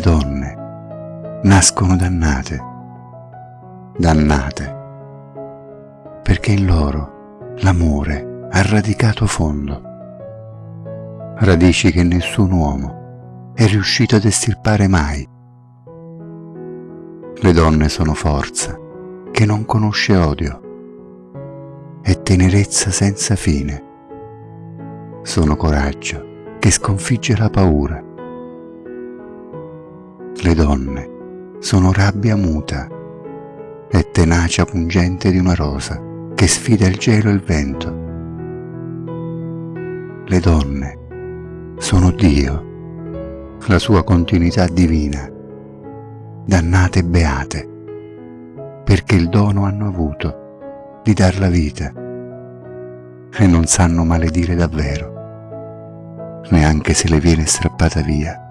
donne nascono dannate, dannate, perché in loro l'amore ha radicato fondo, radici che nessun uomo è riuscito ad estirpare mai. Le donne sono forza che non conosce odio, è tenerezza senza fine, sono coraggio che sconfigge la paura le donne sono rabbia muta e tenacia pungente di una rosa che sfida il gelo e il vento. Le donne sono Dio, la sua continuità divina, dannate e beate, perché il dono hanno avuto di dar la vita e non sanno maledire davvero, neanche se le viene strappata via